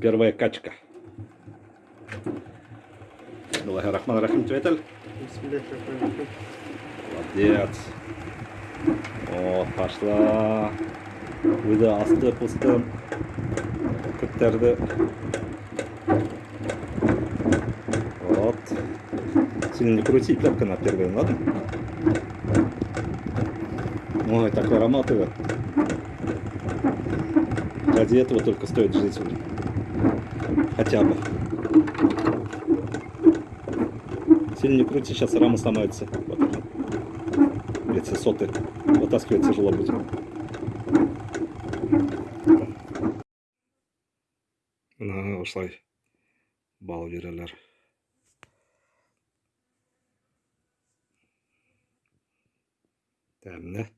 Первая качка. Рахман-рахим, Тветель. Бисмиллахиррахманиррахим. Молодец. О, пошла. Выды асты пусты. Көттерді. Вот. Сильно не крути, пятка на первой, ладно? Ой, такой аромат его. Ради этого только стоит жить. Хотя бы. Сильно не крути, сейчас рама сломается. Вот. Эти соты. Вытаскивать тяжело будет. Мына осылай бал берелер. Дәмді.